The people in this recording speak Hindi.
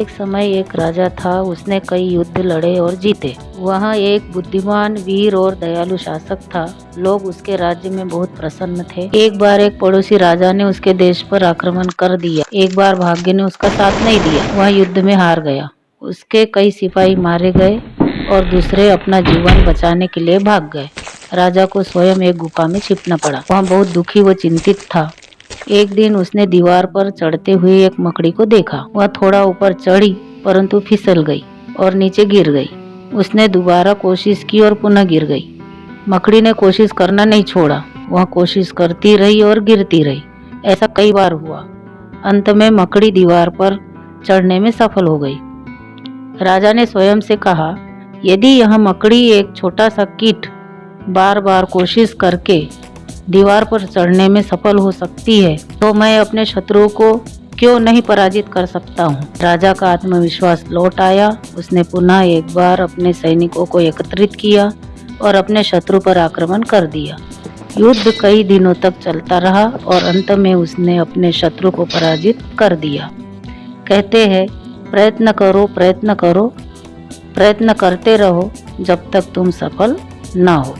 एक समय एक राजा था, उसने कई युद्ध लड़े और जीते। वह एक बुद्धिमान, वीर और दयालु शासक था। लोग उसके राज्य में बहुत प्रसन्न थे। एक बार एक पड़ोसी राजा ने उसके देश पर आक्रमण कर दिया। एक बार भाग्य ने उसका साथ नहीं दिया। वह युद्ध में हार गया। उसके कई सिपाही मारे गए और दूसरे अपना जीवन बचाने के लिए भाग गए। राजा को स्वयं एक गुफा में छिपना पड़ा। वह बहुत दुखी व चिंतित था। एक दिन उसने दीवार पर चढ़ते हुए एक मकड़ी को देखा। वह थोड़ा ऊपर चढ़ी, परंतु फिसल गई और नीचे गिर गई। उसने दोबारा कोशिश की और पुनः गिर गई। मकड़ी ने कोशिश करना नहीं छोड़ा। वह कोशिश करती रही और गिरती रही। ऐसा कई बार हुआ। अंत में मकड़ी दीवार पर चढ़ने में सफल हो गई। राजा ने स्वयं से कहा, यदि यह मकड़ी एक छोटा सा कीट बार बार कोशिश करके दीवार पर चढ़ने में सफल हो सकती है तो मैं अपने शत्रुओं को क्यों नहीं पराजित कर सकता हूँ? राजा का आत्मविश्वास लौट आया। उसने पुनः एक बार अपने सैनिकों को एकत्रित किया और अपने शत्रु पर आक्रमण कर दिया। युद्ध कई दिनों तक चलता रहा और अंत में उसने अपने शत्रु को पराजित कर दिया। कहते हैं, प्रयत्न करो प्रयत्न करो, प्रयत्न करते रहो जब तक तुम सफल ना हो।